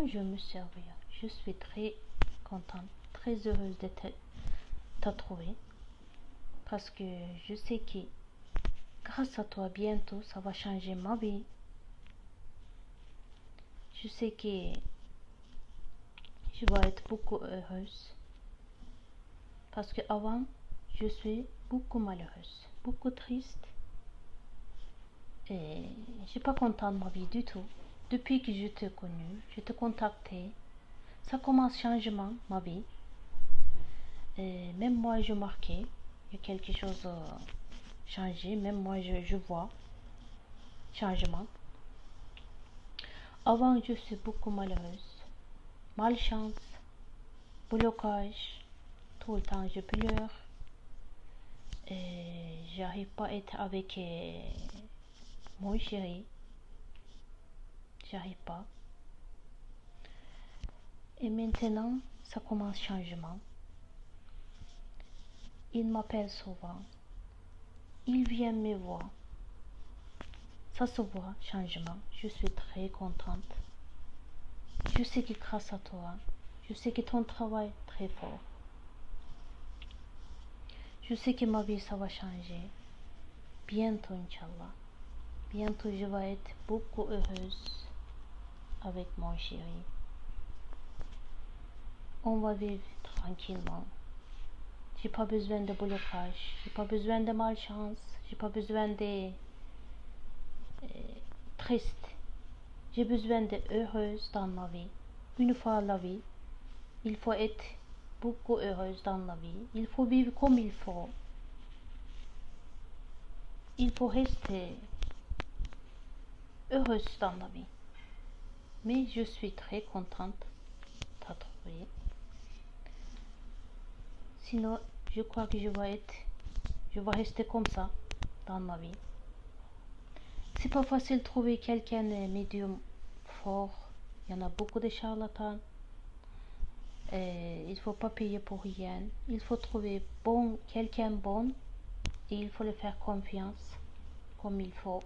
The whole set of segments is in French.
Bonjour, monsieur Aria. Je suis très contente, très heureuse de te trouver. Parce que je sais que grâce à toi, bientôt, ça va changer ma vie. Je sais que je vais être beaucoup heureuse. Parce que avant, je suis beaucoup malheureuse, beaucoup triste. Et je suis pas contente de ma vie du tout. Depuis que je t'ai connu, je t'ai contacté. Ça commence changement, ma vie. Même moi, je marquais. Il y a quelque chose euh, changé. Même moi, je, je vois changement. Avant, je suis beaucoup malheureuse. Malchance, blocage. Tout le temps, je pleure. Et j'arrive pas à être avec euh, mon chéri. J'arrive pas. Et maintenant, ça commence changement. Il m'appelle souvent. Il vient me voir. Ça se voit, changement. Je suis très contente. Je sais que grâce à toi, je sais que ton travail est très fort. Je sais que ma vie, ça va changer. Bientôt, Inch'Allah. Bientôt, je vais être beaucoup heureuse avec mon chéri. On va vivre tranquillement. J'ai pas besoin de blocage, j'ai pas besoin de malchance, j'ai pas besoin de euh, triste. J'ai besoin de heureuse dans ma vie. Une fois la vie, il faut être beaucoup heureuse dans la vie. Il faut vivre comme il faut. Il faut rester heureuse dans la vie. Mais je suis très contente de trouver. Sinon, je crois que je vais être, je vais rester comme ça dans ma vie. C'est pas facile de trouver quelqu'un de médium fort. Il y en a beaucoup de charlatans. Et il faut pas payer pour rien. Il faut trouver bon, quelqu'un bon et il faut le faire confiance comme il faut.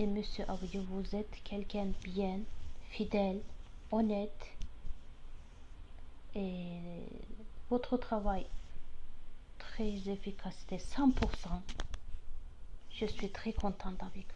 Et monsieur Abdou, vous êtes quelqu'un bien, fidèle, honnête. Et votre travail très efficace, 100%. Je suis très contente avec vous.